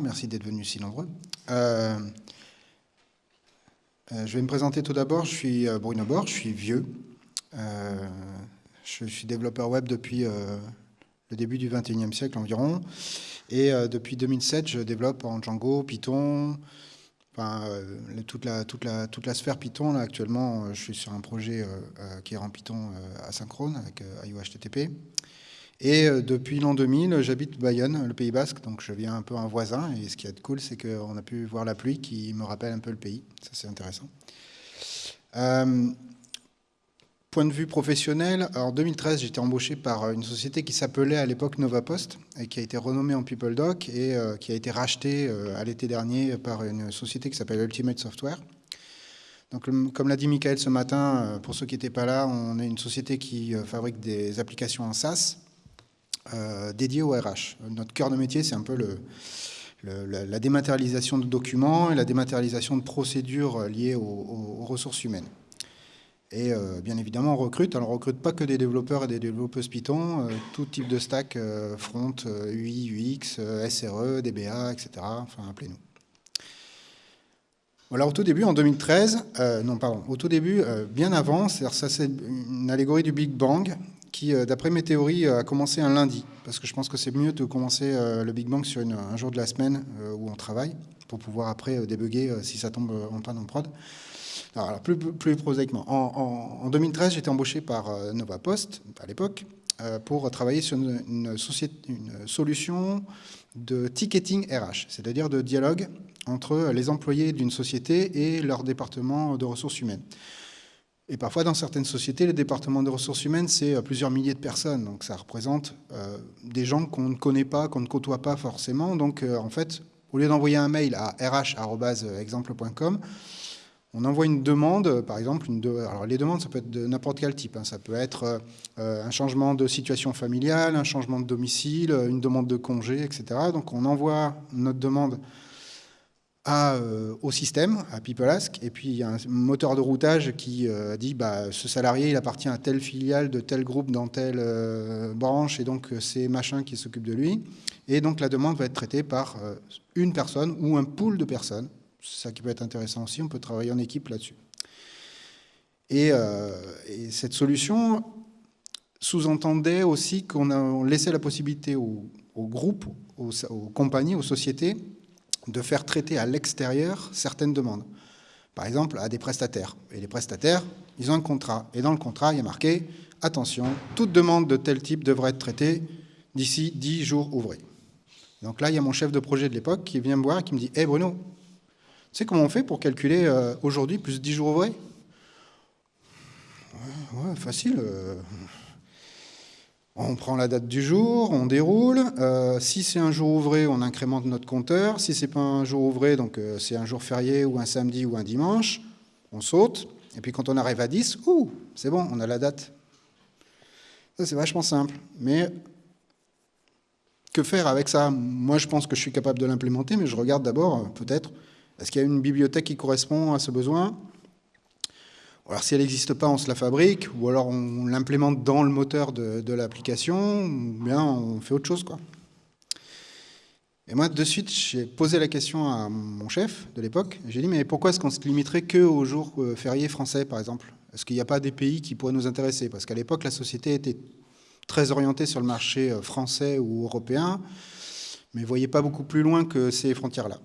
merci d'être venus si nombreux. Euh, euh, je vais me présenter tout d'abord, je suis Bruno Bord, je suis vieux. je suis développeur web depuis le début du 21e siècle environ. Et depuis 2007, je développe en Django, Python, toute la sphère Python, là, actuellement, je suis sur un projet qui est en Python asynchrone avec IOHTTP. Et euh, depuis l'an 2000, j'habite Bayonne, le Pays Basque, donc je viens un peu un voisin. Et ce qui est cool, c'est qu'on a pu voir la pluie qui me rappelle un peu le pays. Ça, c'est intéressant. Euh, point de vue professionnel, en 2013, j'étais embauché par une société qui s'appelait à l'époque NovaPost et qui a été renommée en PeopleDoc et euh, qui a été rachetée à l'été dernier par une société qui s'appelle Ultimate Software. Donc, comme l'a dit Michael ce matin, pour ceux qui n'étaient pas là, on est une société qui fabrique des applications en SaaS euh, dédié au RH. Notre cœur de métier, c'est un peu la dématérialisation de documents et la dématérialisation de procédures liées aux, ressources humaines. Et euh, bien évidemment, on recrute. Alors, on ne recrute pas que des développeurs et des développeuses Python, euh, tout type de stack, front, UI, UX, SRE, DBA, etc. Enfin, appelez-nous. Alors, au tout début, en 2013, non, pardon, au tout début, bien avant, ça c'est une allégorie du Big Bang qui, euh, d'après mes théories, euh, a commencé un lundi, parce que je pense que c'est mieux de commencer euh, le Big Bang sur un jour de la semaine où on travaille, pour pouvoir après débugger si ça tombe en panne en prod. Alors, plus, plus prosaïquement, en, 2013, j'étais embauché par Nova Post, à l'époque, pour travailler sur une, une solution de ticketing RH, c'est-à-dire de dialogue entre les employés d'une société et leur département de ressources humaines. Et parfois, dans certaines sociétés, le département de ressources humaines, c'est euh, plusieurs milliers de personnes. Donc ça représente euh, des gens qu'on ne connaît pas, qu'on ne côtoie pas forcément. Donc euh, en fait, au lieu d'envoyer un mail à rh.exemple.com, on envoie une demande, par exemple, alors les demandes, ça peut être de n'importe quel type. Hein. Ça peut être un changement de situation familiale, un changement de domicile, une demande de congé, etc. Donc on envoie notre demande euh, au système, à PeopleAsk, et puis il y a un moteur de routage qui euh, dit bah, ce salarié il appartient à telle filiale de tel groupe dans telle euh, branche, et donc c'est machin qui s'occupe de lui. Et donc la demande va être traitée par une personne ou un pool de personnes. C'est ça qui peut être intéressant aussi, on peut travailler en équipe là-dessus. Et, cette solution sous-entendait aussi qu'on laissait la possibilité aux, groupes, aux compagnies, aux sociétés, de faire traiter à l'extérieur certaines demandes. Par exemple, à des prestataires. Et les prestataires, ils ont un contrat. Et dans le contrat, il y a marqué « Attention, toute demande de tel type devrait être traitée d'ici 10 jours ouvrés. » Donc là, il y a mon chef de projet de l'époque qui vient me voir et qui me dit « Hé Bruno, tu sais comment on fait pour calculer euh, aujourd'hui plus 10 jours ouvrés ?» ouais, facile. Euh, on prend la date du jour, on déroule. Euh, si c'est un jour ouvré, on incrémente notre compteur. Si c'est pas un jour ouvré, donc euh, c'est un jour férié ou un samedi ou un dimanche, on saute. Et puis quand on arrive à 10, ouh, c'est bon, on a la date. Ça, c'est vachement simple. Mais que faire avec ça? Moi, je pense que je suis capable de l'implémenter, mais je regarde d'abord, euh, peut-être, est-ce qu'il y a une bibliothèque qui correspond à ce besoin? Alors si elle n'existe pas, on se la fabrique, ou alors on l'implémente dans le moteur de, l'application, ou bien on fait autre chose. Quoi. Et moi, de suite, j'ai posé la question à mon chef de l'époque. J'ai dit, mais pourquoi est-ce qu'on se limiterait que aux jours euh, fériés français, par exemple? Est-ce qu'il n'y a pas des pays qui pourraient nous intéresser? Parce qu'à l'époque, la société était très orientée sur le marché euh, français ou européen, mais ne voyait pas beaucoup plus loin que ces frontières-là.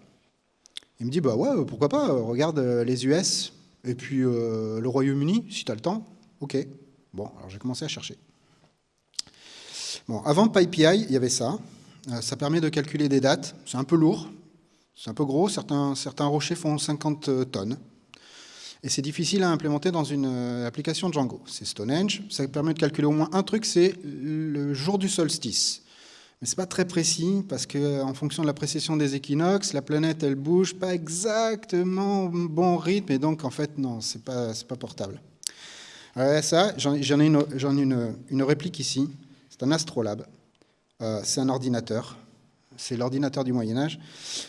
Il me dit, bah ouais, pourquoi pas, regarde euh, les US, et puis euh, le Royaume-Uni, si tu as le temps, ok. Bon, alors j'ai commencé à chercher. Bon, avant PyPI, il y avait ça. Euh, ça permet de calculer des dates. C'est un peu lourd, c'est un peu gros. Certains, rochers font 50 tonnes. Et c'est difficile à implémenter dans une euh, application Django. C'est Stonehenge. Ça permet de calculer au moins un truc, c'est le jour du solstice. Mais ce n'est pas très précis, parce qu'en fonction de la précession des équinoxes, la planète, elle bouge pas exactement au bon rythme, et donc, en fait, non, ce n'est pas, pas portable. Alors, ça, j'en ai, une, une, une, réplique ici. C'est un astrolabe. Euh, c'est un ordinateur c'est l'ordinateur du Moyen-Âge.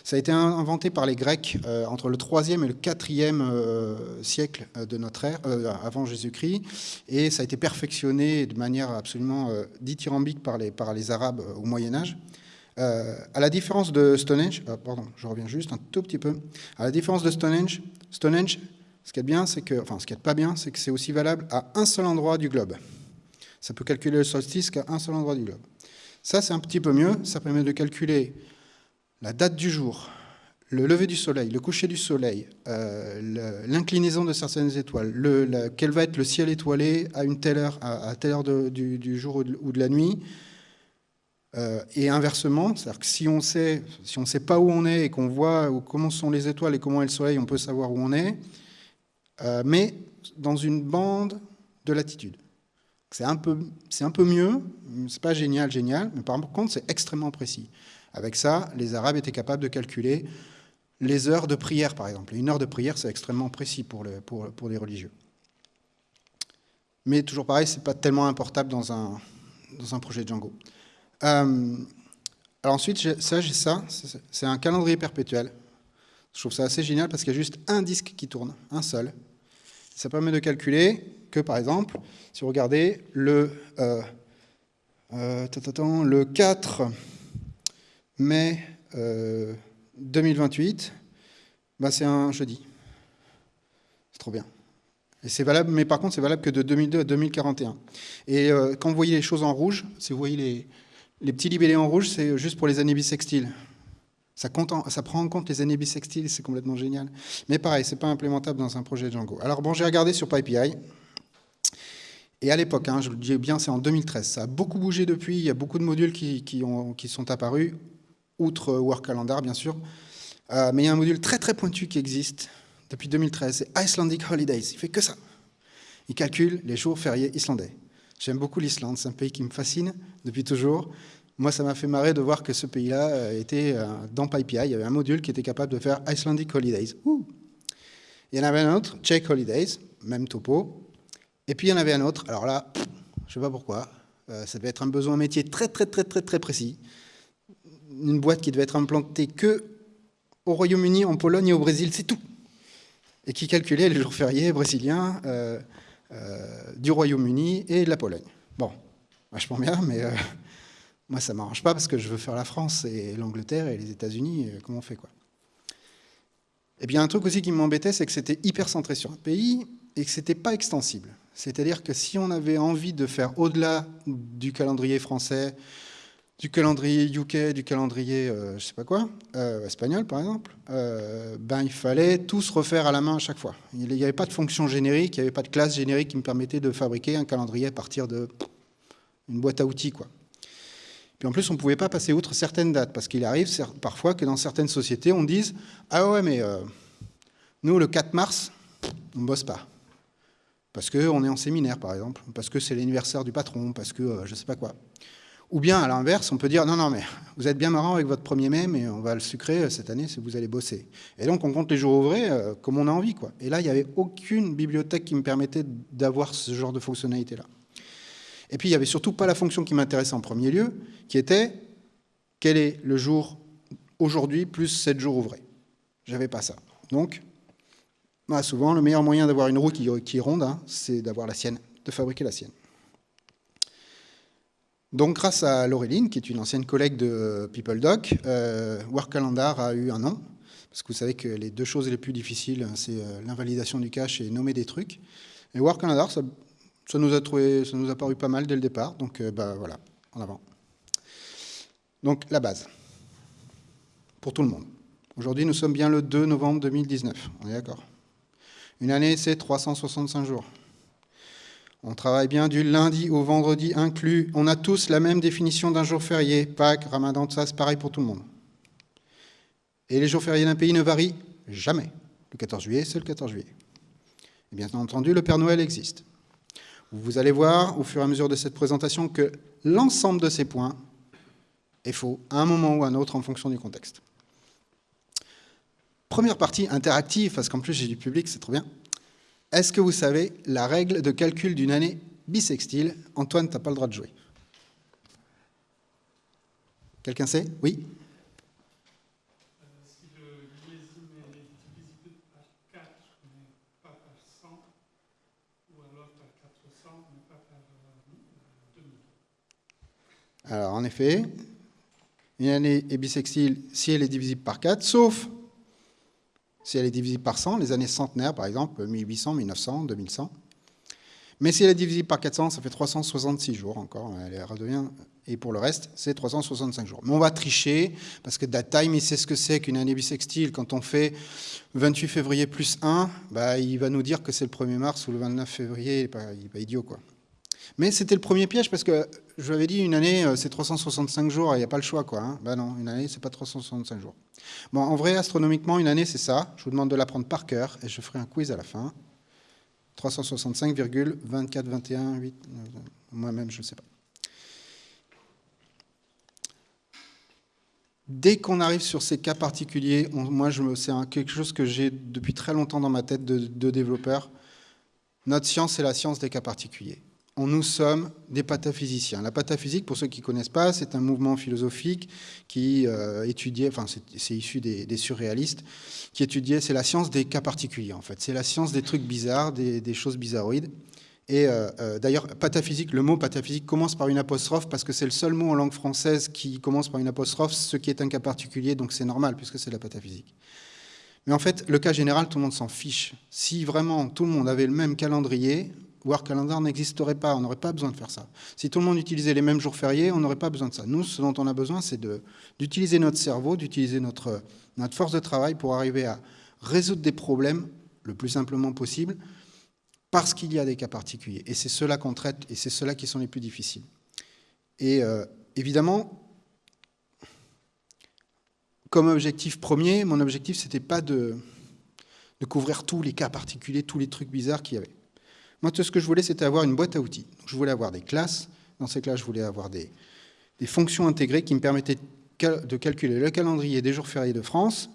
Ça a été inventé par les Grecs euh, entre le 3e et le 4e euh, siècle euh, de notre ère, avant Jésus-Christ, et ça a été perfectionné de manière absolument dithyrambique par les, par les Arabes au Moyen-Âge. à la différence de Stonehenge, pardon, je reviens juste un tout petit peu, à la différence de Stonehenge, Stonehenge, ce qui est bien, c'est que, enfin, ce qui est pas bien, c'est que c'est aussi valable à un seul endroit du globe. Ça peut calculer le solstice qu'à un seul endroit du globe. Ça, c'est un petit peu mieux. Ça permet de calculer la date du jour, le lever du soleil, le coucher du soleil, euh, l'inclinaison de certaines étoiles, le, quel va être le ciel étoilé à une telle heure, à, telle heure du, jour ou de, la nuit. Euh, et inversement, c'est-à-dire que si on sait, si on sait pas où on est et qu'on voit comment sont les étoiles et comment est le soleil, on peut savoir où on est, euh, mais dans une bande de latitude. C'est un, peu, un peu mieux, c'est pas génial, génial, mais par contre c'est extrêmement précis. Avec ça, les Arabes étaient capables de calculer les heures de prière, par exemple. une heure de prière, c'est extrêmement précis pour, pour, pour, les religieux. Mais toujours pareil, c'est pas tellement importable dans un, dans un projet Django. Euh, alors ensuite, j'ai ça, c'est un calendrier perpétuel. Je trouve ça assez génial parce qu'il y a juste un disque qui tourne, un seul. Ça permet de calculer que, par exemple, si vous regardez le, euh, euh, le 4 mai 2028, euh, bah c'est un jeudi. C'est trop bien. Et c'est valable, mais par contre, c'est valable que de 2002 à 2041. Et quand vous voyez les choses en rouge, si vous voyez les, les petits libellés en rouge, c'est juste pour les années bissextiles. Ça, ça, prend en compte les années bissextiles, c'est complètement génial. Mais pareil, c'est pas implémentable dans un projet Django. Alors bon, j'ai regardé sur PyPI. Et à l'époque, hein, je le dis bien, c'est en 2013. Ça a beaucoup bougé depuis. Il y a beaucoup de modules qui, ont, qui sont apparus, outre Work Calendar, bien sûr. Euh, mais il y a un module très très pointu qui existe depuis 2013. C'est Icelandic Holidays. Il fait que ça. Il calcule les jours fériés islandais. J'aime beaucoup l'Islande. C'est un pays qui me fascine depuis toujours. Moi, ça m'a fait marrer de voir que ce pays-là euh, était euh, dans PyPI. Il y avait un module qui était capable de faire Icelandic Holidays. Il y en avait un autre, Czech Holidays, même topo. Et puis il y en avait un autre. Alors là, je ne sais pas pourquoi. Euh, ça devait être un besoin métier très, très, très, très, très précis. Une boîte qui devait être implantée que au Royaume-Uni, en Pologne et au Brésil, c'est tout. Et qui calculait les jours fériés brésiliens du Royaume-Uni et de la Pologne. Bon, vachement bien, mais moi, ça ne m'arrange pas parce que je veux faire la France et l'Angleterre et les États-Unis. Euh, comment on fait quoi Et bien, un truc aussi qui m'embêtait, c'est que c'était hyper centré sur un pays et que ce n'était pas extensible. C'est-à-dire que si on avait envie de faire au-delà du calendrier français, du calendrier UK, du calendrier, euh, je sais pas quoi, euh, espagnol par exemple, ben il fallait tout se refaire à la main à chaque fois. Il n'y avait pas de fonction générique, il n'y avait pas de classe générique qui me permettait de fabriquer un calendrier à partir de une boîte à outils quoi. Puis en plus, on ne pouvait pas passer outre certaines dates, parce qu'il arrive parfois que dans certaines sociétés, on dise « Ah ouais, mais euh, nous, le 4 mars, on ne bosse pas. Parce qu'on est en séminaire, par exemple, parce que c'est l'anniversaire du patron, parce que euh, je ne sais pas quoi. » Ou bien, à l'inverse, on peut dire « Non, non, mais vous êtes bien marrant avec votre 1er mai, mais on va le sucrer euh, cette année si vous allez bosser. » Et donc, on compte les jours ouvrés comme on a envie. quoi. Et là, il n'y avait aucune bibliothèque qui me permettait d'avoir ce genre de fonctionnalité-là. Et puis, il n'y avait surtout pas la fonction qui m'intéressait en premier lieu, qui était quel est le jour aujourd'hui plus 7 jours ouvrés. J'avais pas ça. Donc, bah, souvent, le meilleur moyen d'avoir une roue qui, ronde, hein, c'est d'avoir la sienne, de fabriquer la sienne. Donc, grâce à Laureline, qui est une ancienne collègue de PeopleDoc, euh, Calendar a eu un nom, parce que vous savez que les deux choses les plus difficiles, c'est euh, l'invalidation du cache et nommer des trucs. Et Work Calendar, ça nous a, trouvé, ça nous a paru pas mal dès le départ, donc euh, bah, voilà, en avant. Donc la base, pour tout le monde. Aujourd'hui, nous sommes bien le 2 novembre 2019, on est d'accord? Une année, c'est 365 jours. On travaille bien du lundi au vendredi inclus. On a tous la même définition d'un jour férié. Pâques, Ramadan, ça, c'est pareil pour tout le monde. Et les jours fériés d'un pays ne varient jamais. Le 14 juillet, c'est le 14 juillet. Et bien entendu, le Père Noël existe. Vous allez voir au fur et à mesure de cette présentation que l'ensemble de ces points est faux à un moment ou à un autre en fonction du contexte. Première partie interactive, parce qu'en plus j'ai du public, c'est trop bien. Est-ce que vous savez la règle de calcul d'une année bisextile? Antoine, tu n'as pas le droit de jouer. Quelqu'un sait? Oui? Alors, en effet, Une année est bissextile si elle est divisible par 4, sauf si elle est divisible par 100, les années centenaires par exemple, 1800, 1900, 2100. Mais si elle est divisible par 400, ça fait 366 jours encore, et pour le reste, c'est 365 jours. Mais on va tricher, parce que DaTime, il sait ce que c'est qu'une année bissextile. Quand on fait 28 février plus 1, bah, il va nous dire que c'est le 1er mars ou le 29 février, il n'est pas, idiot. quoi. Mais c'était le premier piège, parce que je vous avais dit, une année, euh, c'est 365 jours, il n'y a pas le choix. quoi. Bah non, une année, c'est pas 365 jours. Bon, en vrai, astronomiquement, une année, c'est ça. Je vous demande de l'apprendre par cœur, et je ferai un quiz à la fin. 365,24, 8, moi-même, je ne sais pas. Dès qu'on arrive sur ces cas particuliers, moi, c'est quelque chose que j'ai depuis très longtemps dans ma tête de développeur. Notre science, c'est la science des cas particuliers nous sommes des pataphysiciens. La pataphysique, pour ceux qui ne connaissent pas, c'est un mouvement philosophique qui euh, étudiait, enfin c'est issu des, surréalistes, qui étudiait, c'est la science des cas particuliers en fait, c'est la science des trucs bizarres, des, choses bizarroïdes. Et euh, euh, d'ailleurs, pataphysique, le mot pataphysique commence par une apostrophe parce que c'est le seul mot en langue française qui commence par une apostrophe, ce qui est un cas particulier, donc c'est normal puisque c'est la pataphysique. Mais en fait, le cas général, tout le monde s'en fiche. Si vraiment tout le monde avait le même calendrier, War Calendar n'existerait pas, on n'aurait pas besoin de faire ça. Si tout le monde utilisait les mêmes jours fériés, on n'aurait pas besoin de ça. Nous, ce dont on a besoin, c'est d'utiliser notre cerveau, d'utiliser notre, notre force de travail pour arriver à résoudre des problèmes le plus simplement possible, parce qu'il y a des cas particuliers. Et c'est cela qu'on traite, et c'est ceux-là qui sont les plus difficiles. Et euh, évidemment, comme objectif premier, mon objectif, c'était pas de, de couvrir tous les cas particuliers, tous les trucs bizarres qu'il y avait. Moi, tout ce que je voulais, c'était avoir une boîte à outils. je voulais avoir des classes. Dans ces classes, je voulais avoir des, fonctions intégrées qui me permettaient de calculer le calendrier des jours fériés de France,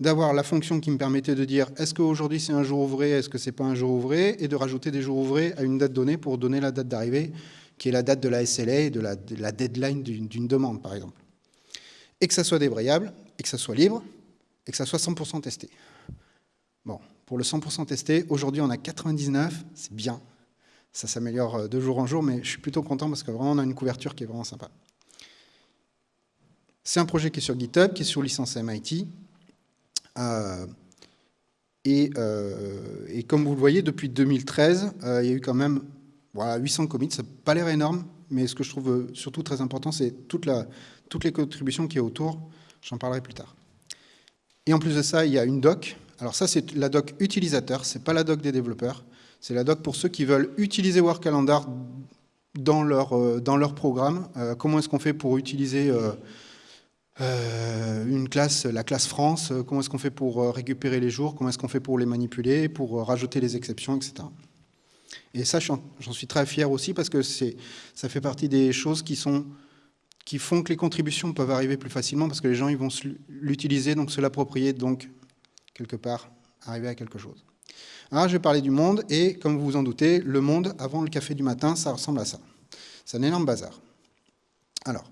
d'avoir la fonction qui me permettait de dire est-ce qu'aujourd'hui c'est un jour ouvré, est-ce que c'est pas un jour ouvré, et de rajouter des jours ouvrés à une date donnée pour donner la date d'arrivée, qui est la date de la SLA et de la, de la deadline d'une demande, par exemple. Et que ça soit débrayable, et que ça soit libre, et que ça soit 100% testé. Bon, pour le 100% testé. Aujourd'hui, on a 99, c'est bien. Ça s'améliore euh, de jour en jour, mais je suis plutôt content parce que vraiment, on a une couverture qui est vraiment sympa. C'est un projet qui est sur GitHub, qui est sur licence MIT. Euh, euh, et, comme vous le voyez, depuis 2013, il y a eu quand même voilà, 800 commits. Ça n'a pas l'air énorme, mais ce que je trouve surtout très important, c'est toute toutes les contributions qui a autour. J'en parlerai plus tard. Et en plus de ça, il y a une doc alors ça, c'est la doc utilisateur, c'est pas la doc des développeurs. C'est la doc pour ceux qui veulent utiliser Calendar dans leur, euh, dans leur programme. Euh, comment est-ce qu'on fait pour utiliser euh, une classe, la classe France? Comment est-ce qu'on fait pour récupérer les jours? Comment est-ce qu'on fait pour les manipuler, pour rajouter les exceptions, etc. Et ça, j'en suis très fier aussi parce que ça fait partie des choses qui, sont, qui font que les contributions peuvent arriver plus facilement parce que les gens ils vont l'utiliser, donc se l'approprier, donc quelque part, arriver à quelque chose. Alors, je vais parler du monde, et comme vous vous en doutez, le monde, avant le café du matin, ça ressemble à ça. C'est un énorme bazar. Alors,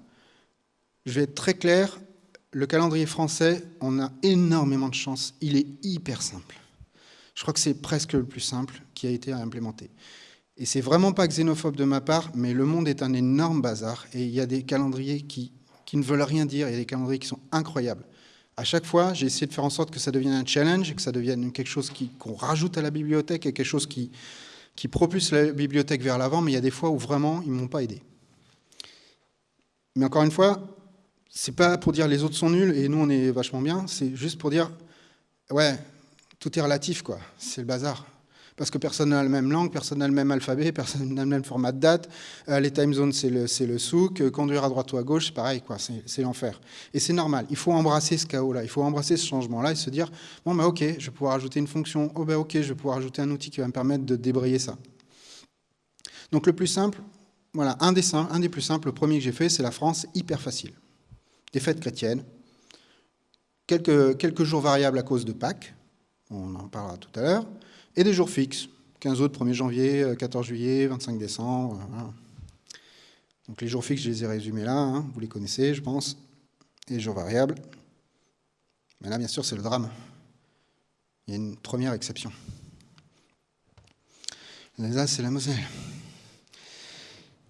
je vais être très clair, le calendrier français, on a énormément de chance, il est hyper simple. Je crois que c'est presque le plus simple qui a été à implémenter. Et c'est vraiment pas xénophobe de ma part, mais le monde est un énorme bazar, et il y a des calendriers qui, qui ne veulent rien dire, il y a des calendriers qui sont incroyables à chaque fois, j'ai essayé de faire en sorte que ça devienne un challenge, que ça devienne quelque chose qu'on rajoute à la bibliothèque et quelque chose qui, propulse la bibliothèque vers l'avant, mais il y a des fois où vraiment, ils ne m'ont pas aidé. Mais encore une fois, c'est pas pour dire les autres sont nuls et nous on est vachement bien, c'est juste pour dire, ouais, tout est relatif, quoi. C'est le bazar parce que personne n'a la même langue, personne n'a le même alphabet, personne n'a le même format de date. Euh, les time zones, c'est le, souk. Euh, conduire à droite ou à gauche, c'est pareil, quoi. C'est l'enfer. Et c'est normal. Il faut embrasser ce chaos-là. Il faut embrasser ce changement-là et se dire, bon, bah, ok, je vais pouvoir ajouter une fonction. Oh, ben, ok, je vais pouvoir ajouter un outil qui va me permettre de débrayer ça. Donc, le plus simple, voilà, un des, un des plus simples, le premier que j'ai fait, c'est la France, hyper facile. Des fêtes chrétiennes, quelques, quelques jours variables à cause de Pâques, on en parlera tout à l'heure, et des jours fixes, 15 août, 1er janvier, 14 euh, juillet, 25 décembre. Donc les jours fixes, je les ai résumés là, hein, vous les connaissez, je pense, et les jours variables. Mais là, bien sûr, c'est le drame. Il y a une première exception. Là, c'est la Moselle.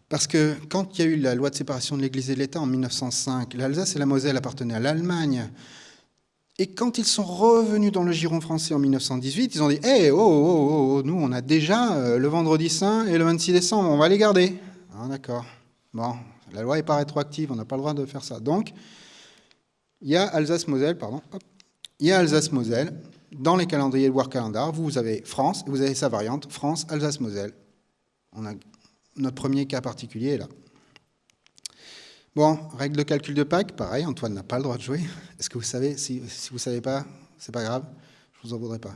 Parce que quand il y a eu la loi de séparation de l'Église et de l'État en 1905, l'Alsace et la Moselle appartenaient à l'Allemagne. Et quand ils sont revenus dans le giron français en 1918, ils ont dit Hé, oh, oh, oh, oh, nous, on a déjà euh, le vendredi saint et le 26 décembre, on va les garder. Ah, d'accord. Bon, la loi n'est pas rétroactive, on n'a pas le droit de faire ça. Donc, il y a Alsace-Moselle, pardon, il y a Alsace-Moselle, dans les calendriers de War Calendar, vous avez France, vous avez sa variante, France, Alsace-Moselle. On a notre premier cas particulier là. Bon, règle de calcul de Pâques, pareil, Antoine n'a pas le droit de jouer. Est-ce que vous savez, si, vous ne savez pas, c'est pas grave, je vous en voudrais pas.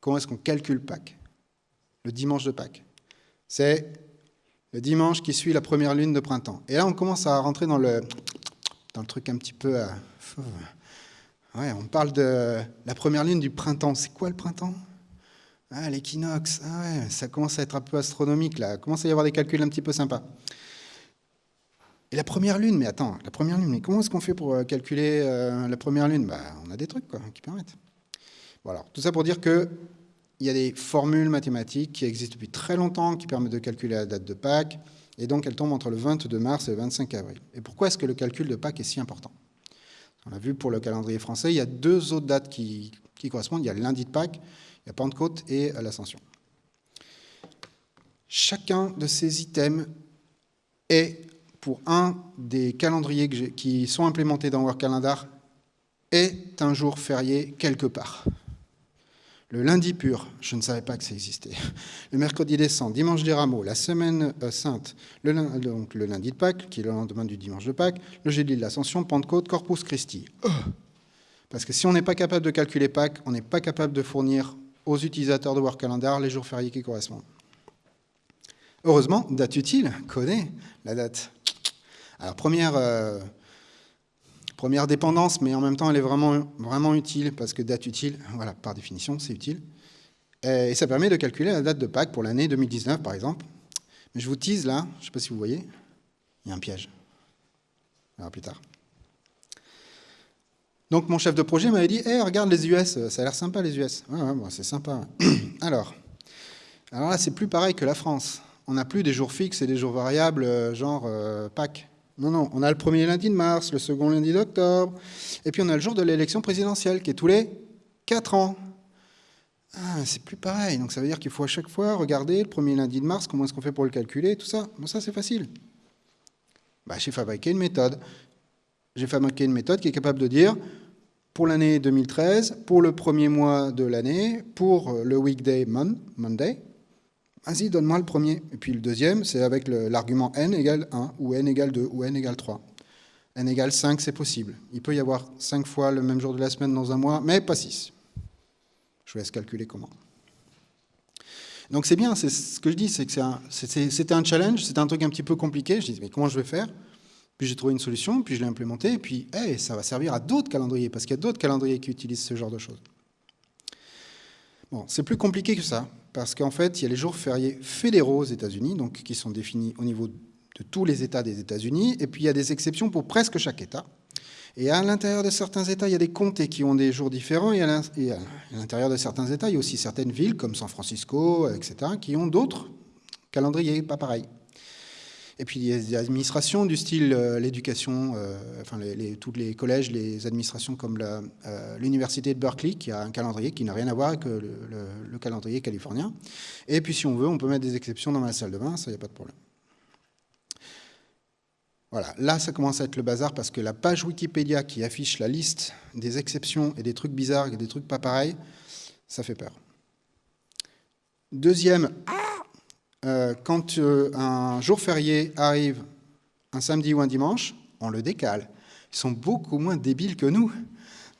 Comment est-ce qu'on calcule Pâques? Le dimanche de Pâques. C'est le dimanche qui suit la première lune de printemps. Et là, on commence à rentrer dans le, dans truc un petit peu... Euh, ouais, on parle de la première lune du printemps. C'est quoi le printemps? Ah, l'équinoxe, ah ouais, ça commence à être un peu astronomique là, il commence à y avoir des calculs un petit peu sympas. Et la première lune, mais attends, la première lune, mais comment est-ce qu'on fait pour euh, calculer euh, la première lune? Bah, On a des trucs qui permettent. Voilà, tout ça pour dire qu'il y a des formules mathématiques qui existent depuis très longtemps, qui permettent de calculer la date de Pâques, et donc elles tombent entre le 22 mars et le 25 avril. Et pourquoi est-ce que le calcul de Pâques est si important? On l'a vu pour le calendrier français, il y a deux autres dates qui, qui correspondent. Il y a le lundi de Pâques il y a Pentecôte et l'Ascension. Chacun de ces items est, pour un des calendriers qui sont implémentés dans Work Calendar, est un jour férié quelque part. Le lundi pur, je ne savais pas que ça existait. Le mercredi décent, dimanche des rameaux, la semaine euh, sainte, le, donc le lundi de Pâques, qui est le lendemain du dimanche de Pâques, le jeudi de l'Ascension, Pentecôte, Corpus Christi. Oh Parce que si on n'est pas capable de calculer Pâques, on n'est pas capable de fournir aux utilisateurs de Work Calendar les jours fériés qui correspondent. Heureusement, date utile connaît la date. Alors première, euh, première dépendance, mais en même temps elle est vraiment, utile parce que date utile, voilà, par définition, c'est utile. Et ça permet de calculer la date de Pâques pour l'année 2019 par exemple. Mais je vous tease là, je ne sais pas si vous voyez, il y a un piège. Verra plus tard. Donc mon chef de projet m'avait dit hey, regarde les US, ça a l'air sympa les US. Ouais, ouais, c'est sympa. alors, alors là, c'est plus pareil que la France. On n'a plus des jours fixes et des jours variables, euh, genre euh, Pâques. Non, non, on a le premier lundi de mars, le second lundi d'octobre, et puis on a le jour de l'élection présidentielle, qui est tous les 4 ans. Ah, c'est plus pareil, donc ça veut dire qu'il faut à chaque fois regarder le premier lundi de mars, comment est-ce qu'on fait pour le calculer, tout ça. Bon, ça c'est facile. Bah, J'ai fabriqué une méthode j'ai fabriqué une méthode qui est capable de dire, pour l'année 2013, pour le premier mois de l'année, pour le weekday Monday, vas-y, donne-moi le premier. Et puis le deuxième, c'est avec l'argument n égale 1, ou n égale 2, ou n égale 3. n égale 5, c'est possible. Il peut y avoir 5 fois le même jour de la semaine dans un mois, mais pas 6. Je vous laisse calculer comment. Donc c'est bien, c'est ce que je dis, c'est que c'était un, challenge, c'était un truc un petit peu compliqué. Je dis, mais comment je vais faire? Puis j'ai trouvé une solution, puis je l'ai implémentée, et puis ça va servir à d'autres calendriers, parce qu'il y a d'autres calendriers qui utilisent ce genre de choses. C'est plus compliqué que ça, parce qu'en fait, il y a les jours fériés fédéraux aux États-Unis, donc qui sont définis au niveau de tous les États des États-Unis, et puis il y a des exceptions pour presque chaque État. Et à l'intérieur de certains États, il y a des comtés qui ont des jours différents, et à l'intérieur de certains États, il y a aussi certaines villes, comme San Francisco, etc., qui ont d'autres calendriers pas pareils. Et puis il y a des administrations du style euh, l'éducation, euh, enfin tous les collèges, les administrations comme euh, l'université de Berkeley, qui a un calendrier qui n'a rien à voir avec le, calendrier californien. Et puis si on veut, on peut mettre des exceptions dans la salle de bain, ça, n'y a pas de problème. Voilà, là ça commence à être le bazar parce que la page Wikipédia qui affiche la liste des exceptions et des trucs bizarres et des trucs pas pareils, ça fait peur. Deuxième, euh, quand euh, un jour férié arrive un samedi ou un dimanche, on le décale. Ils sont beaucoup moins débiles que nous.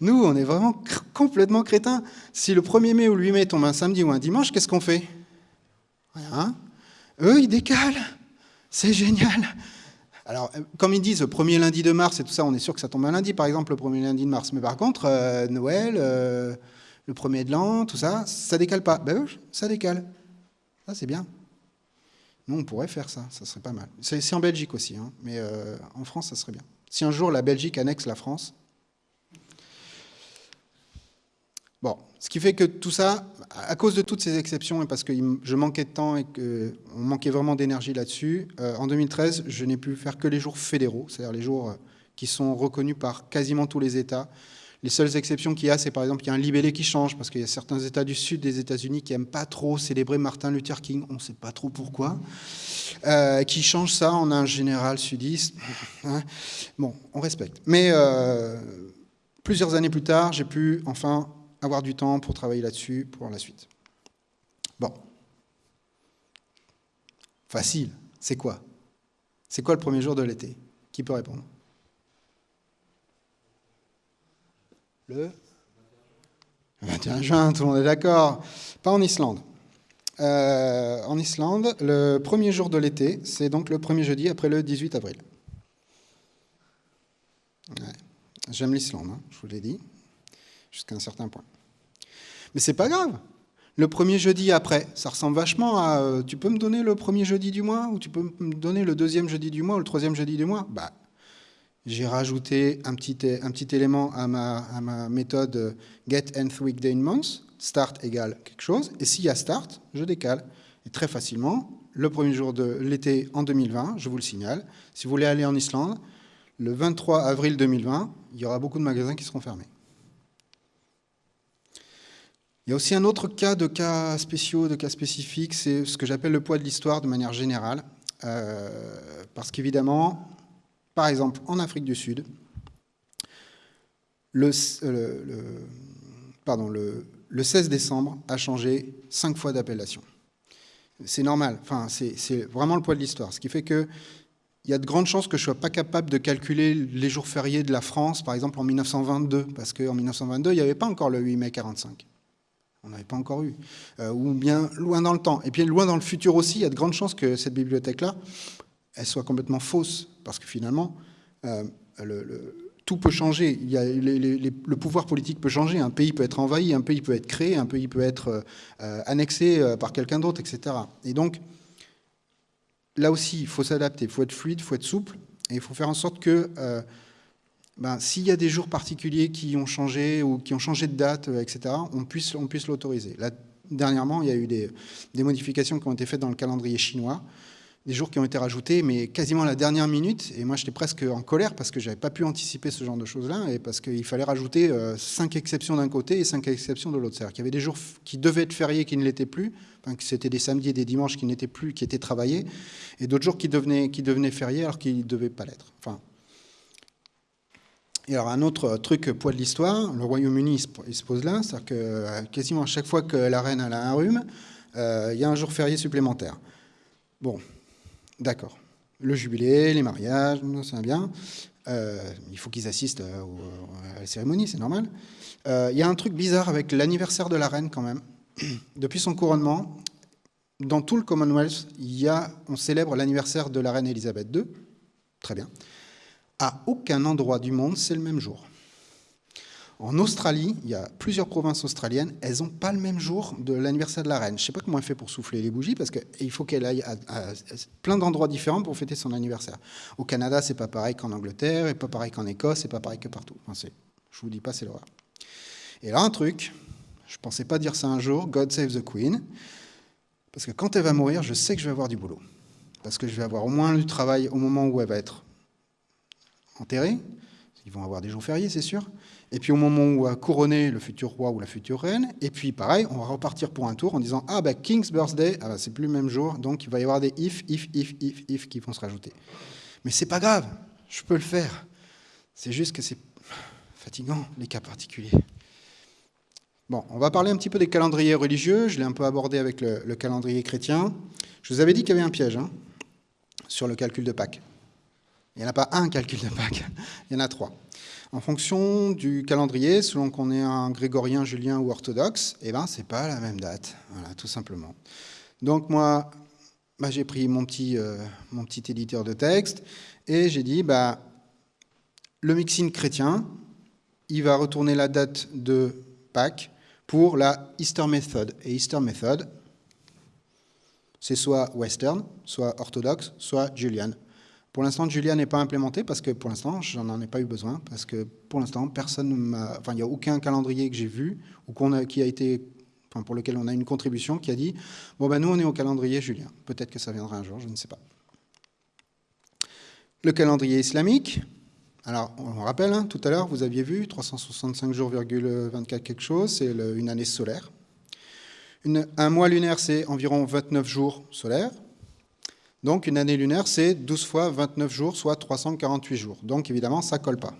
Nous, on est vraiment complètement crétins. Si le 1er mai ou le 8 mai tombe un samedi ou un dimanche, qu'est-ce qu'on fait? Rien. Eux, ils décalent. C'est génial. Alors, euh, comme ils disent, le premier lundi de mars et tout ça, on est sûr que ça tombe un lundi, par exemple, le premier lundi de mars. Mais par contre, Noël, le premier de l'an, tout ça, ça décale pas. Ben ça décale. Ça, c'est bien. Nous, on pourrait faire ça, ça serait pas mal. C'est en Belgique aussi, hein, mais euh, en France, ça serait bien. Si un jour la Belgique annexe la France. Bon, ce qui fait que tout ça, à cause de toutes ces exceptions et parce que je manquais de temps et qu'on manquait vraiment d'énergie là-dessus, euh, en 2013, je n'ai pu faire que les jours fédéraux, c'est-à-dire les jours euh, qui sont reconnus par quasiment tous les États. Les seules exceptions qu'il y a, c'est par exemple qu'il y a un libellé qui change, parce qu'il y a certains États du sud des États-Unis qui n'aiment pas trop célébrer Martin Luther King, on ne sait pas trop pourquoi, euh, qui changent ça en un général sudiste. Hein. bon, on respecte. Mais plusieurs années plus tard, j'ai pu enfin avoir du temps pour travailler là-dessus pour la suite. Bon. Facile. C'est quoi? C'est quoi le premier jour de l'été? Qui peut répondre? Le 21 juin, tout le monde est d'accord. Pas en Islande. Euh, en Islande, le premier jour de l'été, c'est donc le premier jeudi après le 18 avril. J'aime l'Islande, hein, je vous l'ai dit, jusqu'à un certain point. Mais c'est pas grave. Le premier jeudi après, ça ressemble vachement à euh, tu peux me donner le premier jeudi du mois ou tu peux me donner le deuxième jeudi du mois ou le troisième jeudi du mois? Bah, J'ai rajouté un petit, élément à ma, méthode get nth weekday in month, start égale quelque chose, et s'il y a start, je décale. Et très facilement, le premier jour de l'été en 2020, je vous le signale, si vous voulez aller en Islande, le 23 avril 2020, il y aura beaucoup de magasins qui seront fermés. Il y a aussi un autre cas de cas spéciaux, de cas spécifiques, c'est ce que j'appelle le poids de l'histoire de manière générale. Euh, parce qu'évidemment, par exemple, en Afrique du Sud, le, pardon, le, 16 décembre a changé cinq fois d'appellation. C'est normal, enfin, c'est vraiment le poids de l'histoire. Ce qui fait que il y a de grandes chances que je ne sois pas capable de calculer les jours fériés de la France, par exemple en 1922, parce qu'en 1922, il n'y avait pas encore le 8 mai 45. On n'avait pas encore eu. Euh, ou bien loin dans le temps. Et puis loin dans le futur aussi, il y a de grandes chances que cette bibliothèque-là, elle soit complètement fausse. Parce que finalement, euh, tout peut changer. Le pouvoir politique peut changer. Un pays peut être envahi, un pays peut être créé, un pays peut être euh, annexé par quelqu'un d'autre, etc. Et donc, là aussi, il faut s'adapter. Il faut être fluide, il faut être souple. Et il faut faire en sorte que ben, s'il y a des jours particuliers qui ont changé ou qui ont changé de date, euh, etc., on puisse, on puisse l'autoriser. Dernièrement, il y a eu des, modifications qui ont été faites dans le calendrier chinois, des jours qui ont été rajoutés, mais quasiment à la dernière minute. Et moi, j'étais presque en colère parce que je n'avais pas pu anticiper ce genre de choses-là et parce qu'il fallait rajouter euh, cinq exceptions d'un côté et cinq exceptions de l'autre. C'est-à-dire qu'il y avait des jours qui devaient être fériés qui ne l'étaient plus, enfin, c'était des samedis et des dimanches qui n'étaient plus, qui étaient travaillés, et d'autres jours qui devenaient, qui devenaient fériés alors qu'ils ne devaient pas l'être. Enfin, et alors un autre truc poids de l'histoire, le Royaume-Uni il se pose là, c'est-à-dire que euh, quasiment à chaque fois que la reine a un rhume, euh, il y a un jour férié supplémentaire. Bon, d'accord. Le jubilé, les mariages, c'est bien. Euh, il faut qu'ils assistent à la cérémonie, c'est normal. il y a un truc bizarre avec l'anniversaire de la reine quand même. Depuis son couronnement, dans tout le Commonwealth, on célèbre l'anniversaire de la reine Elisabeth II. Très bien. À aucun endroit du monde, c'est le même jour. En Australie, il y a plusieurs provinces australiennes, elles n'ont pas le même jour de l'anniversaire de la reine. Je ne sais pas comment elle fait pour souffler les bougies, parce qu'il faut qu'elle aille à, plein d'endroits différents pour fêter son anniversaire. Au Canada, c'est pas pareil qu'en Angleterre, et pas pareil qu'en Écosse, c'est pas pareil que partout. Je vous dis pas, c'est l'horreur. Et là, un truc, je ne pensais pas dire ça un jour, God save the Queen, parce que quand elle va mourir, je sais que je vais avoir du boulot. Parce que je vais avoir au moins du travail au moment où elle va être enterrés. Ils vont avoir des jours fériés, c'est sûr. Et puis au moment où a couronné le futur roi ou la future reine, et puis pareil, on va repartir pour un tour en disant ah ben King's birthday, ah ben, c'est plus le même jour, donc il va y avoir des if, if, if, if, if qui vont se rajouter. Mais c'est pas grave, je peux le faire. C'est juste que c'est fatigant les cas particuliers. Bon, on va parler un petit peu des calendriers religieux. Je l'ai un peu abordé avec le, le, calendrier chrétien. Je vous avais dit qu'il y avait un piège hein, sur le calcul de Pâques. Il n'y en a pas un calcul de Pâques, il y en a trois. En fonction du calendrier, selon qu'on est un grégorien, julien ou orthodoxe, eh ben, ce n'est pas la même date, voilà, tout simplement. Donc moi, bah, j'ai pris mon petit, euh, mon petit éditeur de texte et j'ai dit, bah, le mixing chrétien, il va retourner la date de Pâques pour la Easter Method. Et Easter Method, c'est soit western, soit orthodoxe, soit julian. Pour l'instant, Julia n'est pas implémenté parce que pour l'instant, je n'en ai pas eu besoin parce que pour l'instant, personne enfin, il n'y a aucun calendrier que j'ai vu ou qu'on a, qui a été, pour lequel on a une contribution qui a dit, bon ben nous on est au calendrier Julien. Peut-être que ça viendra un jour, je ne sais pas. Le calendrier islamique. Alors, on rappelle, hein, tout à l'heure, vous aviez vu 365 jours, 24 quelque chose, c'est une année solaire. un mois lunaire, c'est environ 29 jours solaires. Donc une année lunaire, c'est 12 fois 29 jours, soit 348 jours. Donc évidemment, ça colle pas.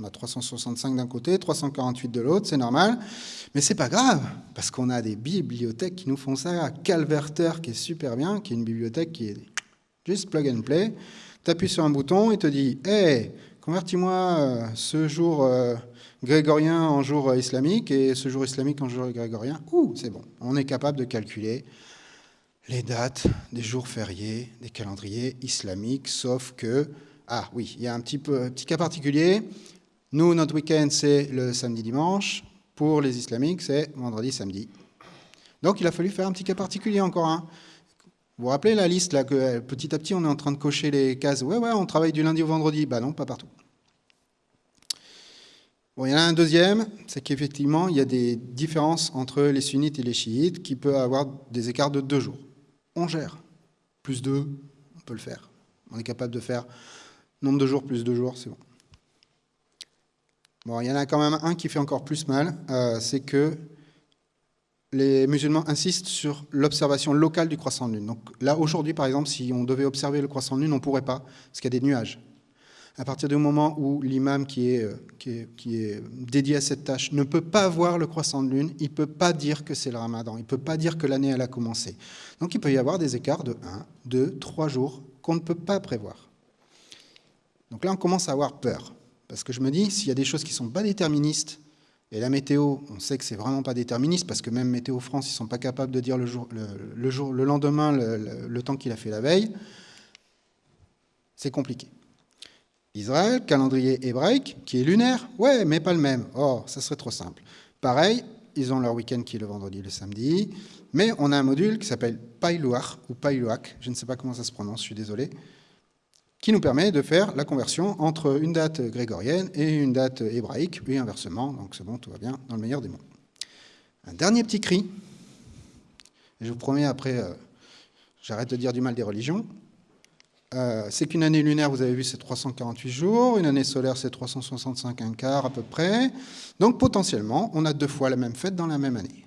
On a 365 d'un côté, 348 de l'autre, c'est normal. Mais c'est pas grave, parce qu'on a des bibliothèques qui nous font ça. Calverter, qui est super bien, qui est une bibliothèque qui est juste plug and play. Tu appuies sur un bouton et te dit Hey, convertis-moi euh, ce jour euh, grégorien en jour islamique et ce jour islamique en jour grégorien. Ouh, c'est bon. On est capable de calculer les dates des jours fériés, des calendriers islamiques, sauf que, ah oui, il y a un petit, peu, petit cas particulier. Nous, notre week-end, c'est le samedi-dimanche. Pour les islamiques, c'est vendredi-samedi. Donc il a fallu faire un petit cas particulier encore. un. Vous vous rappelez la liste, là, que petit à petit, on est en train de cocher les cases. Ouais, ouais, on travaille du lundi au vendredi. Bah non, pas partout. Bon, il y en a un deuxième, c'est qu'effectivement, il y a des différences entre les sunnites et les chiites qui peuvent avoir des écarts de deux jours gère. Plus 2, on peut le faire. On est capable de faire nombre de jours plus 2 jours, c'est bon. Bon, il y en a quand même un qui fait encore plus mal, euh, c'est que les musulmans insistent sur l'observation locale du croissant de lune. Donc là, aujourd'hui, par exemple, si on devait observer le croissant de lune, on ne pourrait pas, parce qu'il y a des nuages. À partir du moment où l'imam qui est, euh, qui, est, dédié à cette tâche ne peut pas voir le croissant de lune, il ne peut pas dire que c'est le ramadan, il ne peut pas dire que l'année elle a commencé. Donc il peut y avoir des écarts de 1, 2, 3 jours qu'on ne peut pas prévoir. Donc là, on commence à avoir peur. Parce que je me dis, s'il y a des choses qui ne sont pas déterministes, et la météo, on sait que c'est vraiment pas déterministe, parce que même Météo France, ils ne sont pas capables de dire le, jour, le, lendemain le, le temps qu'il a fait la veille, c'est compliqué. Israël, calendrier hébraïque, qui est lunaire, ouais, mais pas le même. Oh, ça serait trop simple. Pareil, ils ont leur week-end qui est le vendredi et le samedi, mais on a un module qui s'appelle Pailuach ou Pailuach, je ne sais pas comment ça se prononce, je suis désolé, qui nous permet de faire la conversion entre une date grégorienne et une date hébraïque, et inversement, donc c'est bon, tout va bien, dans le meilleur des mondes. Un dernier petit cri, et je vous promets après, euh, j'arrête de dire du mal des religions, euh, c'est qu'une année lunaire, vous avez vu, c'est 348 jours, une année solaire, c'est 365 un quart à peu près. Donc potentiellement, on a deux fois la même fête dans la même année.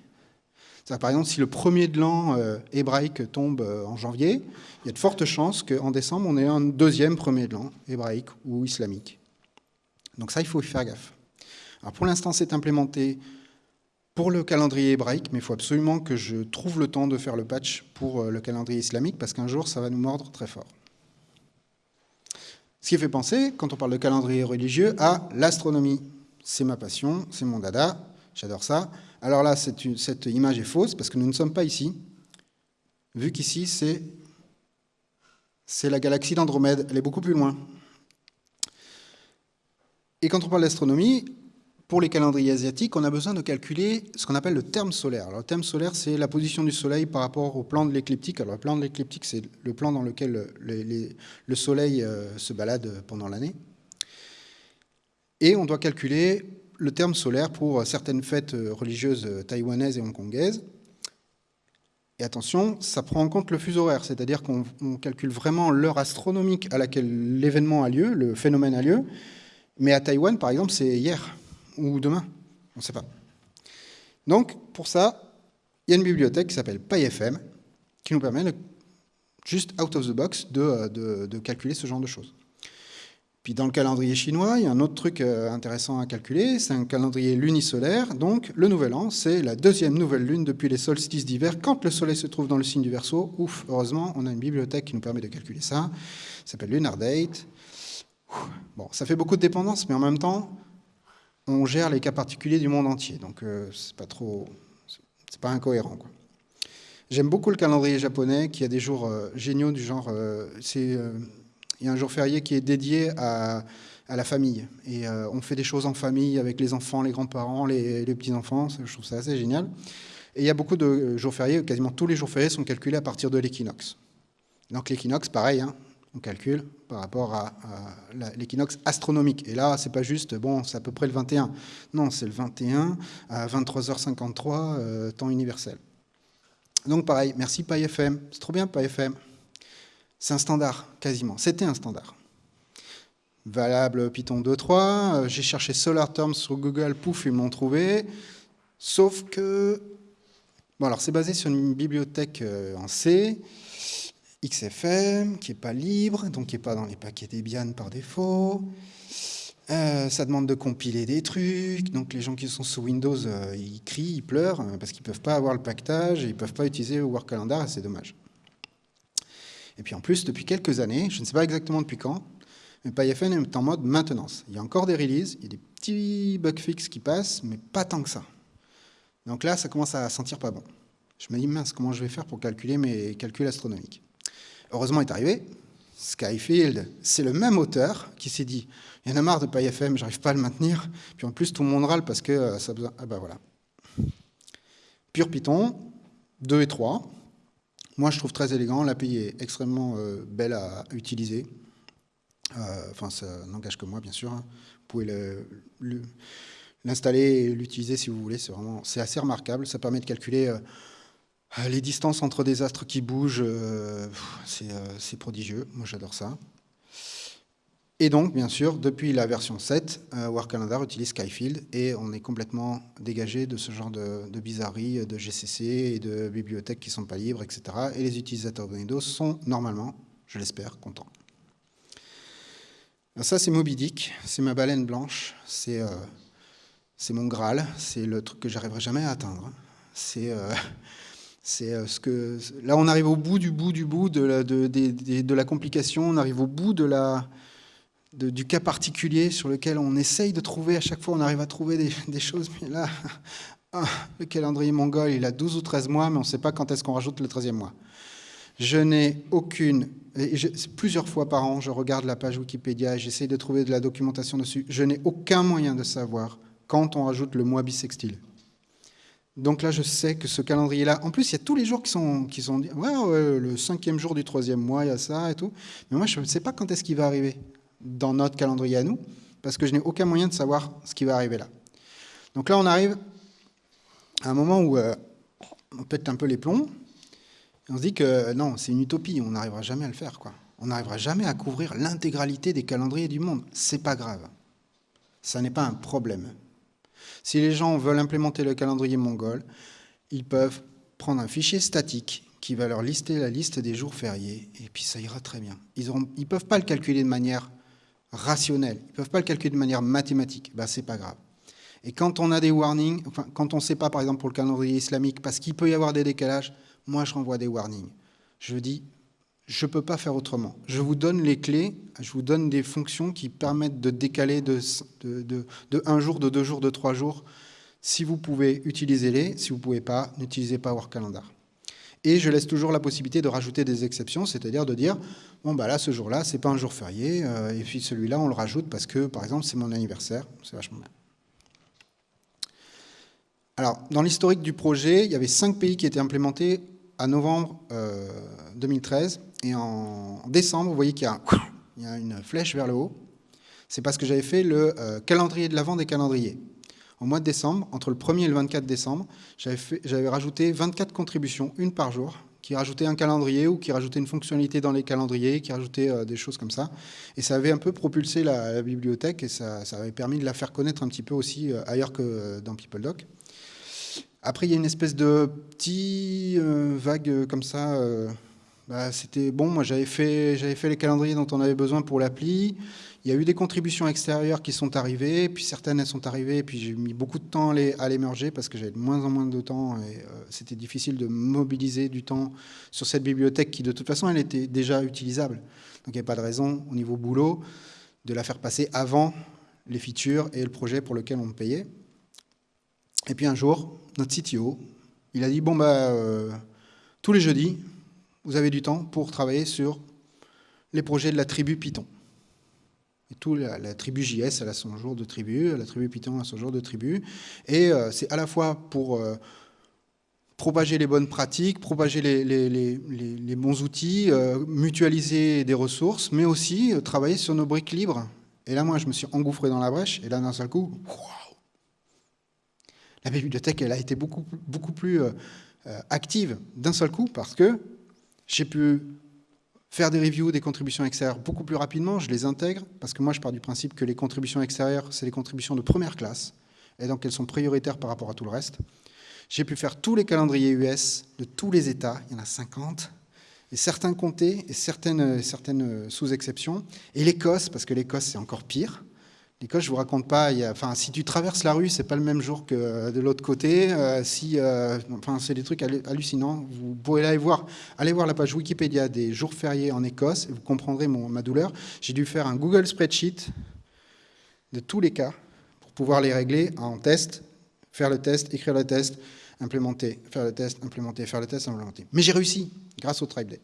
Par exemple, si le premier de l'an euh, hébraïque tombe euh, en janvier, il y a de fortes chances qu'en décembre, on ait un deuxième premier de l'an hébraïque ou islamique. Donc ça, il faut y faire gaffe. Alors pour l'instant, c'est implémenté pour le calendrier hébraïque, mais il faut absolument que je trouve le temps de faire le patch pour le calendrier islamique, parce qu'un jour, ça va nous mordre très fort. Ce qui fait penser, quand on parle de calendrier religieux, à l'astronomie. C'est ma passion, c'est mon dada, j'adore ça. Alors là, cette image est fausse parce que nous ne sommes pas ici. Vu qu'ici, c'est la galaxie d'Andromède, elle est beaucoup plus loin. Et quand on parle d'astronomie, pour les calendriers asiatiques, on a besoin de calculer ce qu'on appelle le terme solaire. Le terme solaire, c'est la position du Soleil par rapport au plan de l'écliptique. Alors, le plan de l'écliptique, c'est le plan dans lequel le, Soleil euh, se balade pendant l'année. Et on doit calculer le terme solaire pour certaines fêtes religieuses taïwanaises et hongkongaises. Et attention, ça prend en compte le fuseau horaire, c'est-à-dire qu'on calcule vraiment l'heure astronomique à laquelle l'événement a lieu, le phénomène a lieu. Mais à Taïwan, par exemple, c'est hier ou demain, on ne sait pas. Donc, pour ça, il y a une bibliothèque qui s'appelle PyFM, qui nous permet, juste out of the box, de, calculer ce genre de choses. Puis dans le calendrier chinois, il y a un autre truc euh, intéressant à calculer, c'est un calendrier lunisolaire. Donc le nouvel an, c'est la deuxième nouvelle lune depuis les solstices d'hiver, quand le soleil se trouve dans le signe du Verseau. Ouf, heureusement, on a une bibliothèque qui nous permet de calculer ça. Ça s'appelle Lunar Date. Bon, ça fait beaucoup de dépendances, mais en même temps, on gère les cas particuliers du monde entier. Donc euh, c'est pas trop, c'est pas incohérent. J'aime beaucoup le calendrier japonais qui a des jours euh, géniaux du genre, euh, c'est, il y a un jour férié qui est dédié à, la famille et on fait des choses en famille avec les enfants, les grands-parents, les, petits-enfants. Je trouve ça assez génial. Et il y a beaucoup de jours fériés, quasiment tous les jours fériés sont calculés à partir de l'équinoxe. Donc l'équinoxe, pareil, hein, on calcule par rapport à, l'équinoxe astronomique. Et là, c'est pas juste, bon, c'est à peu près le 21. Non, c'est le 21 à 23h53, euh, temps universel. Donc pareil, merci PyFM. C'est trop bien PyFM. C'est un standard, quasiment. C'était un standard. Valable Python 2.3. Euh, j'ai cherché Solar Terms sur Google, pouf, ils m'ont trouvé. Sauf que... Bon, alors c'est basé sur une bibliothèque euh, en C. XFM, qui n'est pas libre, donc qui n'est pas dans les paquets Debian par défaut. Euh, ça demande de compiler des trucs, donc les gens qui sont sous Windows, euh, ils crient, ils pleurent, euh, parce qu'ils ne peuvent pas avoir le pactage, ils ne peuvent pas utiliser le Work Calendar, c'est dommage. Et puis en plus, depuis quelques années, je ne sais pas exactement depuis quand, mais PyFN est en mode maintenance. Il y a encore des releases, il y a des petits bug fixes qui passent, mais pas tant que ça. Donc là, ça commence à sentir pas bon. Je me dis, mince, comment je vais faire pour calculer mes calculs astronomiques? Heureusement est arrivé, Skyfield, c'est le même auteur qui s'est dit « il y en a marre de PyFM, j'arrive pas à le maintenir, puis en plus tout le monde râle parce que euh, ça a besoin... » Ah ben voilà. Pure Python, 2 et 3. Moi je trouve très élégant, l'API est extrêmement euh, belle à utiliser. Euh, enfin, ça n'engage que moi bien sûr. Hein. Vous pouvez l'installer et l'utiliser si vous voulez, c'est assez remarquable. Ça permet de calculer les distances entre des astres qui bougent, euh, euh, c'est prodigieux, moi j'adore ça. Et donc, bien sûr, depuis la version 7, War Calendar utilise Skyfield et on est complètement dégagé de ce genre de, bizarreries de GCC et de bibliothèques qui ne sont pas libres, etc. Et les utilisateurs de Windows sont normalement, je l'espère, contents. ça, c'est Moby Dick, c'est ma baleine blanche, c'est mon Graal, c'est le truc que j'arriverai jamais à atteindre. C'est c'est euh, ce que là, on arrive au bout du bout du bout de la, de, la complication, on arrive au bout de la, du cas particulier sur lequel on essaye de trouver, à chaque fois on arrive à trouver des, choses, mais là, ah, le calendrier mongol, il a 12 ou 13 mois, mais on ne sait pas quand est-ce qu'on rajoute le 13e mois. Je n'ai aucune, et plusieurs fois par an, je regarde la page Wikipédia, j'essaye de trouver de la documentation dessus, je n'ai aucun moyen de savoir quand on rajoute le mois bissextile. Donc là, je sais que ce calendrier-là, en plus, il y a tous les jours qui sont, qui sont ouais, le cinquième jour du troisième mois, il y a ça et tout. Mais moi, je ne sais pas quand est-ce qu'il va arriver dans notre calendrier à nous, parce que je n'ai aucun moyen de savoir ce qui va arriver là. Donc là, on arrive à un moment où euh, on pète un peu les plombs, et on se dit que non, c'est une utopie, on n'arrivera jamais à le faire. Quoi. On n'arrivera jamais à couvrir l'intégralité des calendriers du monde. C'est pas grave. Ça n'est pas un problème. Si les gens veulent implémenter le calendrier mongol, ils peuvent prendre un fichier statique qui va leur lister la liste des jours fériés, et puis ça ira très bien. Ils ne peuvent pas le calculer de manière rationnelle, ils ne peuvent pas le calculer de manière mathématique, ben, c'est pas grave. Et quand on a des warnings, quand on ne sait pas, par exemple, pour le calendrier islamique, parce qu'il peut y avoir des décalages, moi, je renvoie des warnings. Je dis, je ne peux pas faire autrement. Je vous donne les clés, je vous donne des fonctions qui permettent de décaler de, un jour, de deux jours, de trois jours. Si vous pouvez, utilisez-les. Si vous ne pouvez pas, n'utilisez pas Work Calendar. Et je laisse toujours la possibilité de rajouter des exceptions, c'est-à-dire de dire, bon, bah là, ce jour-là, ce n'est pas un jour férié, euh, et puis celui-là, on le rajoute parce que, par exemple, c'est mon anniversaire. C'est vachement bien. Alors, dans l'historique du projet, il y avait cinq pays qui étaient implémentés novembre 2013. Euh, et en décembre, vous voyez qu'il y, a une flèche vers le haut. C'est parce que j'avais fait le euh, calendrier de l'avant des calendriers. Au mois de décembre, entre le 1er et le 24 décembre, j'avais rajouté 24 contributions, une par jour, qui rajoutaient un calendrier ou qui rajoutaient une fonctionnalité dans les calendriers, qui rajoutaient euh, des choses comme ça. Et ça avait un peu propulsé la, bibliothèque et ça, avait permis de la faire connaître un petit peu aussi ailleurs que dans PeopleDoc. Après, il y a une espèce de petit euh, vague euh, comme ça. Euh, bah, c'était bon, moi j'avais fait, les calendriers dont on avait besoin pour l'appli. Il y a eu des contributions extérieures qui sont arrivées, puis certaines elles sont arrivées, puis j'ai mis beaucoup de temps à les, à merger parce que j'avais de moins en moins de temps et c'était difficile de mobiliser du temps sur cette bibliothèque qui de toute façon elle était déjà utilisable. Donc il n'y a pas de raison au niveau boulot de la faire passer avant les features et le projet pour lequel on me payait. Et puis un jour, notre CTO, il a dit, bon, bah, euh, tous les jeudis, vous avez du temps pour travailler sur les projets de la tribu Python. Et tout, la, tribu JS, elle a son jour de tribu, la tribu Python a son jour de tribu. Et euh, c'est à la fois pour euh, propager les bonnes pratiques, propager les, bons outils, mutualiser des ressources, mais aussi travailler sur nos briques libres. Et là, moi, je me suis engouffré dans la brèche, et là, d'un seul coup, la bibliothèque, a été beaucoup, plus active d'un seul coup, parce que j'ai pu faire des reviews des contributions extérieures beaucoup plus rapidement, je les intègre, parce que moi je pars du principe que les contributions extérieures, c'est les contributions de première classe, et donc elles sont prioritaires par rapport à tout le reste. J'ai pu faire tous les calendriers US de tous les États, il y en a 50, et certains comtés et certaines, certaines sous-exceptions, et l'Écosse, parce que l'Écosse c'est encore pire, L'Écosse, je vous raconte pas, enfin, si tu traverses la rue, c'est pas le même jour que de l'autre côté. Euh, si, euh, enfin, c'est des trucs hallucinants. Vous pouvez aller voir, aller voir la page Wikipédia des jours fériés en Écosse et vous comprendrez mon, ma douleur. J'ai dû faire un Google Spreadsheet de tous les cas pour pouvoir les régler en test, faire le test, écrire le test, implémenter, faire le test, implémenter, faire le test, implémenter. Mais j'ai réussi grâce au Tribe Day.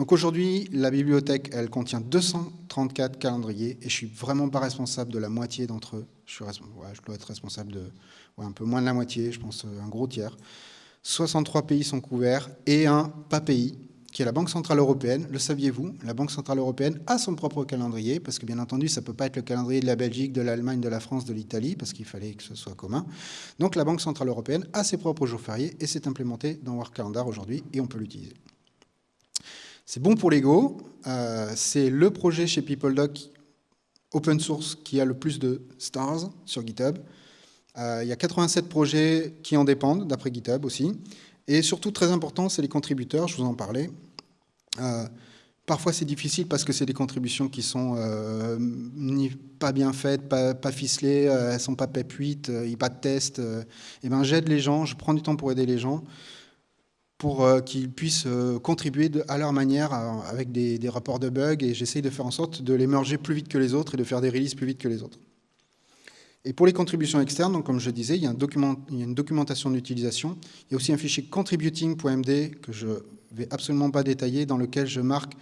Donc aujourd'hui, la bibliothèque, elle contient 234 calendriers et je suis vraiment pas responsable de la moitié d'entre eux. Je, dois être responsable de un peu moins de la moitié, je pense euh, un gros tiers. 63 pays sont couverts et un pas pays qui est la Banque Centrale Européenne. Le saviez-vous? La Banque Centrale Européenne a son propre calendrier, parce que bien entendu, ça ne peut pas être le calendrier de la Belgique, de l'Allemagne, de la France, de l'Italie, parce qu'il fallait que ce soit commun. Donc la Banque Centrale Européenne a ses propres jours fériés et c'est implémenté dans Work Calendar aujourd'hui et on peut l'utiliser. C'est bon pour l'ego. Euh, c'est le projet chez PeopleDoc open source qui a le plus de stars sur GitHub. Euh, il y a 87 projets qui en dépendent, d'après GitHub aussi. Et surtout, très important, c'est les contributeurs, je vous en parlais. Euh, parfois, c'est difficile parce que c'est des contributions qui sont pas bien faites, pas, ficelées, elles ne sont pas PEP 8, il n'y a pas de test. et ben, J'aide les gens, je prends du temps pour aider les gens pour euh, qu'ils puissent euh, contribuer à leur manière avec des, rapports de bugs et j'essaye de faire en sorte de les merger plus vite que les autres et de faire des releases plus vite que les autres. Et pour les contributions externes, donc comme je disais, il y a, une documentation d'utilisation. Il y a aussi un fichier contributing.md que je ne vais absolument pas détailler, dans lequel je marque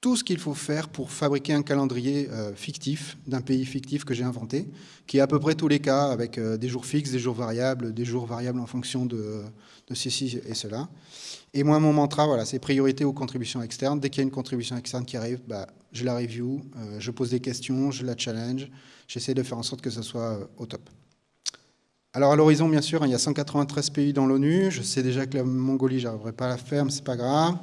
tout ce qu'il faut faire pour fabriquer un calendrier euh, fictif, d'un pays fictif que j'ai inventé, qui est à peu près tous les cas, avec euh, des jours fixes, des jours variables, des jours variables en fonction de, ceci et cela. Et moi, mon mantra, voilà, c'est priorité aux contributions externes. Dès qu'il y a une contribution externe qui arrive, bah, je la review, euh, je pose des questions, je la challenge, j'essaie de faire en sorte que ce soit au top. Alors à l'horizon, bien sûr, il y a 193 pays dans l'ONU. Je sais déjà que la Mongolie, j'arriverai pas à la faire, mais c'est pas grave.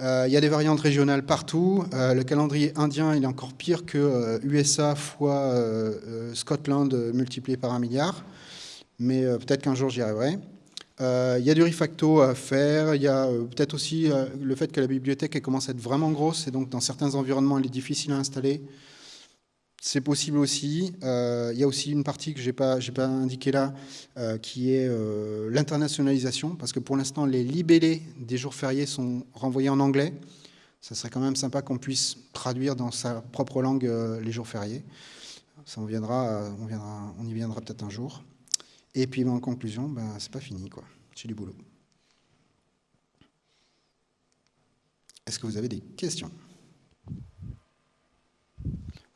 Euh, il y a des variantes régionales partout. Euh, le calendrier indien, il est encore pire que USA euh, fois Scotland multiplié par un milliard. Mais peut-être qu'un jour, j'y arriverai. Il y a du refacto à faire. Il y a peut-être aussi le fait que la bibliothèque commence à être vraiment grosse. Et donc, dans certains environnements, elle est difficile à installer. C'est possible aussi. Euh, il y a aussi une partie que je n'ai pas, indiquée là, euh, qui est euh, l'internationalisation, parce que pour l'instant, les libellés des jours fériés sont renvoyés en anglais. Ça serait quand même sympa qu'on puisse traduire dans sa propre langue les jours fériés. Ça on, viendra, on y viendra peut-être un jour. Et puis en conclusion, ben, c'est pas fini, quoi. J'ai du boulot. Est-ce que vous avez des questions?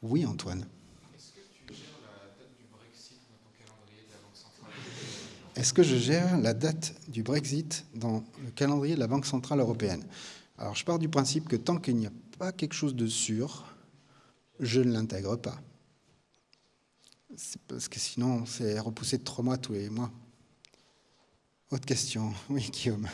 Oui, Antoine. Est-ce que tu gères la date du Brexit dans ton calendrier de la Banque centrale? Est-ce que je gère la date du Brexit dans le calendrier de la Banque centrale européenne? Alors, je pars du principe que tant qu'il n'y a pas quelque chose de sûr, je ne l'intègre pas. Parce que sinon, c'est repoussé de trois mois tous les mois. Autre question. Oui, Guillaume.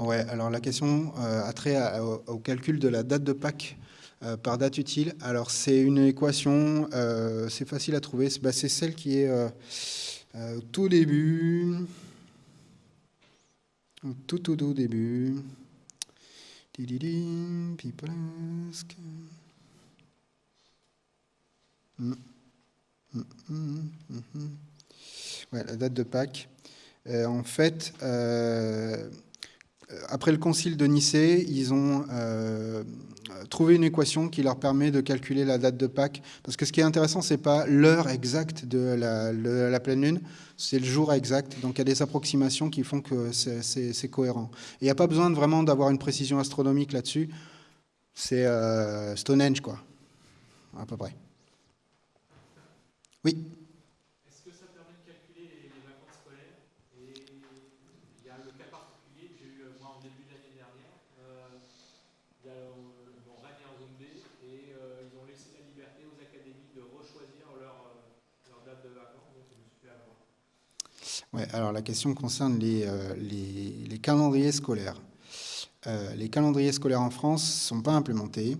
Ouais, alors la question euh, a trait au, calcul de la date de Pâques euh, par date utile. Alors c'est une équation, euh, c'est facile à trouver, c'est bah, celle qui est au tout début, tout tout tout début. Ouais, la date de Pâques. en fait, après le concile de Nicée, ils ont euh, trouvé une équation qui leur permet de calculer la date de Pâques. Parce que ce qui est intéressant, ce n'est pas l'heure exacte de la, pleine lune, c'est le jour exact. Donc il y a des approximations qui font que c'est cohérent. Il n'y a pas besoin vraiment d'avoir une précision astronomique là-dessus. C'est euh, Stonehenge, quoi, à peu près. Oui Est-ce que ça permet de calculer les vacances scolaires Et il y a le cas particulier que j'ai eu moi en début d'année dernière. Euh, il y a mon Rennes en zone B et euh, ils ont laissé la liberté aux académies de rechoisir leur, Ouais, alors la question concerne les, les, les calendriers scolaires. Euh, les calendriers scolaires en France ne sont pas implémentés.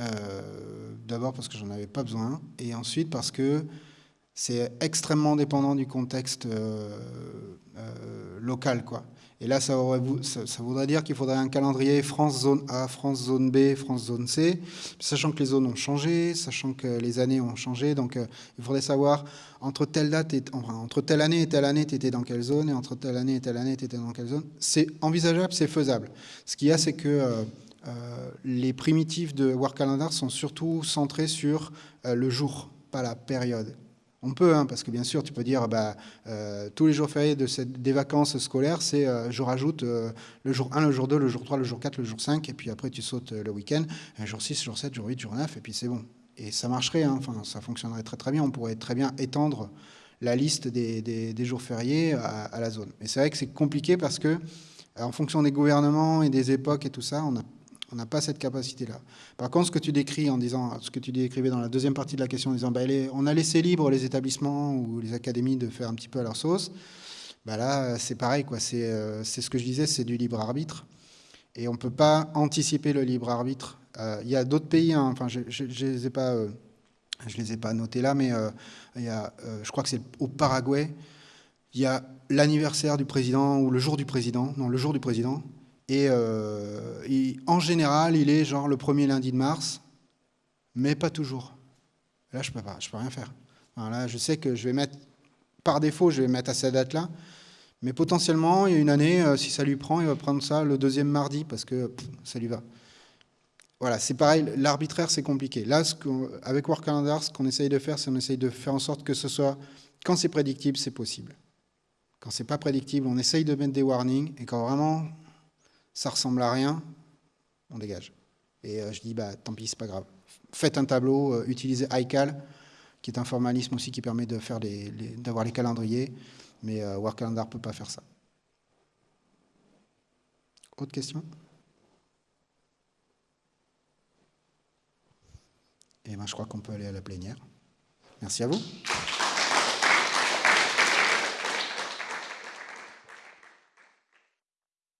Euh, D'abord parce que j'en avais pas besoin, et ensuite parce que c'est extrêmement dépendant du contexte euh, euh, local. Quoi. Et là, ça, aurait, voudrait dire qu'il faudrait un calendrier France zone A, France zone B, France zone C, sachant que les zones ont changé, sachant que les années ont changé. Donc, euh, il faudrait savoir entre telle année et telle année, tu étais dans quelle zone, et entre telle année et telle année, tu étais dans quelle zone. C'est envisageable, c'est faisable. Ce qu'il y a, c'est que les primitifs de War Calendar sont surtout centrés sur le jour, pas la période. On peut, hein, parce que bien sûr, tu peux dire, bah, euh, tous les jours fériés des vacances scolaires, c'est euh, je rajoute euh, le jour 1, le jour 2, le jour 3, le jour 4, le jour 5, et puis après tu sautes le week-end, jour 6, jour 7, jour 8, jour 9, et puis c'est bon. Et ça marcherait, hein, ça fonctionnerait très très bien, on pourrait très bien étendre la liste des jours fériés à, à, la zone. Mais c'est vrai que c'est compliqué parce que, en fonction des gouvernements et des époques et tout ça, on a on n'a pas cette capacité-là. Par contre, ce que tu décris en disant, ce que tu décrivais dans la deuxième partie de la question, en disant, bah, on a laissé libre les établissements ou les académies de faire un petit peu à leur sauce. Bah là, c'est pareil, quoi. C'est euh, ce que je disais, c'est du libre arbitre, et on ne peut pas anticiper le libre arbitre. Euh, il y a d'autres pays, hein, enfin, je, je, les ai pas, euh, les ai pas notés là, mais y a, je crois que c'est au Paraguay. Il y a l'anniversaire du président ou le jour du président, non, le jour du président et, euh, et, en général, il est genre le premier lundi de mars, mais pas toujours. Là, je peux pas, je peux rien faire. Alors je sais que je vais mettre, par défaut, je vais mettre à cette date-là, mais potentiellement, il y a une année, euh, si ça lui prend, il va prendre ça le deuxième mardi parce que ça lui va. Voilà, c'est pareil, l'arbitraire, c'est compliqué. Là, avec Work Calendar, ce qu'on essaye de faire, c'est qu'on essaye de faire en sorte que ce soit, quand c'est prédictible, c'est possible. Quand c'est pas prédictible, on essaye de mettre des warnings, et quand vraiment ça ressemble à rien, on dégage. Et euh, je dis, bah, tant pis, c'est pas grave. Faites un tableau, euh, utilisez iCal, qui est un formalisme aussi qui permet faire les, les, d'avoir les calendriers, mais euh, Work Calendar ne peut pas faire ça. Autre question? Et eh ben, je crois qu'on peut aller à la plénière. Merci à vous.